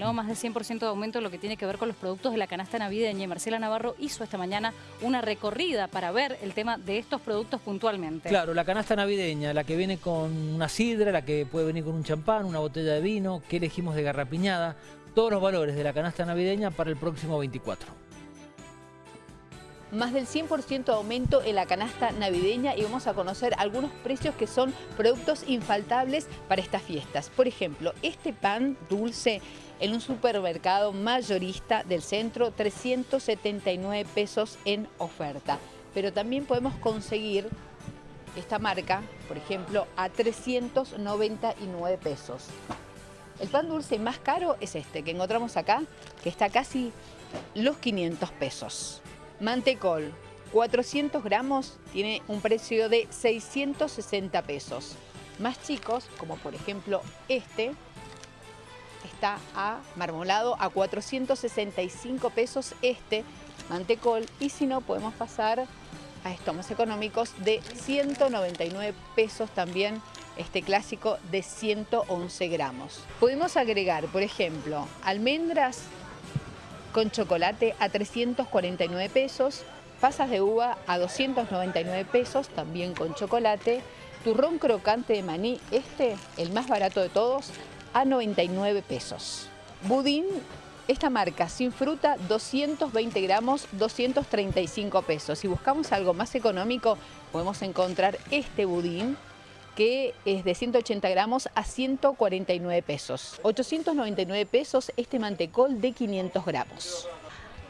¿no? Más de 100% de aumento en lo que tiene que ver con los productos de la canasta navideña. Y Marcela Navarro hizo esta mañana una recorrida para ver el tema de estos productos puntualmente. Claro, la canasta navideña, la que viene con una sidra, la que puede venir con un champán, una botella de vino, que elegimos de garrapiñada, todos los valores de la canasta navideña para el próximo 24 más del 100% de aumento en la canasta navideña y vamos a conocer algunos precios que son productos infaltables para estas fiestas. Por ejemplo, este pan dulce en un supermercado mayorista del centro, 379 pesos en oferta. Pero también podemos conseguir esta marca, por ejemplo, a 399 pesos. El pan dulce más caro es este que encontramos acá, que está casi los 500 pesos. Mantecol, 400 gramos, tiene un precio de 660 pesos. Más chicos, como por ejemplo este, está a marmolado a 465 pesos este mantecol y si no podemos pasar a estos más económicos de 199 pesos también este clásico de 111 gramos. Podemos agregar, por ejemplo, almendras con chocolate a 349 pesos, pasas de uva a 299 pesos, también con chocolate, turrón crocante de maní, este, el más barato de todos, a 99 pesos. Budín, esta marca sin fruta, 220 gramos, 235 pesos. Si buscamos algo más económico, podemos encontrar este budín, que es de 180 gramos a 149 pesos. 899 pesos este mantecol de 500 gramos.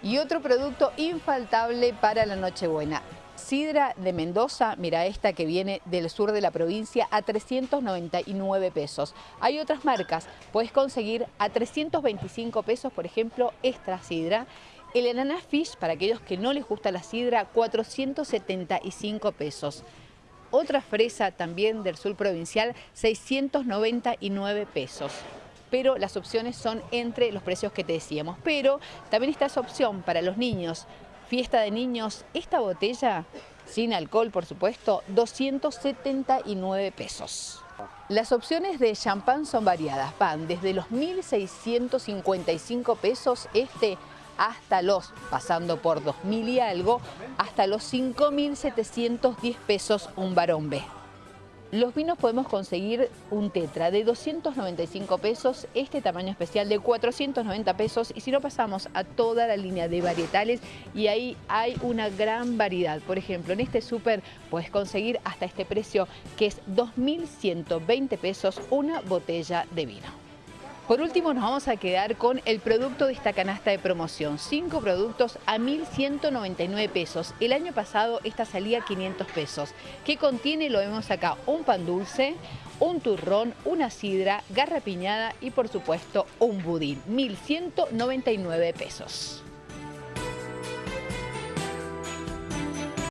Y otro producto infaltable para la Nochebuena, Sidra de Mendoza, mira esta que viene del sur de la provincia, a 399 pesos. Hay otras marcas, puedes conseguir a 325 pesos, por ejemplo, esta sidra. El Enana Fish, para aquellos que no les gusta la sidra, 475 pesos. Otra fresa también del sur provincial, 699 pesos pero las opciones son entre los precios que te decíamos. Pero también está esa opción para los niños, fiesta de niños, esta botella, sin alcohol por supuesto, 279 pesos. Las opciones de champán son variadas, van desde los 1.655 pesos este hasta los, pasando por 2.000 y algo, hasta los 5.710 pesos un varón B. Los vinos podemos conseguir un tetra de 295 pesos, este tamaño especial de 490 pesos y si no pasamos a toda la línea de varietales y ahí hay una gran variedad. Por ejemplo, en este súper puedes conseguir hasta este precio que es 2.120 pesos una botella de vino. Por último nos vamos a quedar con el producto de esta canasta de promoción. Cinco productos a 1.199 pesos. El año pasado esta salía a 500 pesos. ¿Qué contiene? Lo vemos acá. Un pan dulce, un turrón, una sidra, garra piñada y por supuesto un budín. 1.199 pesos.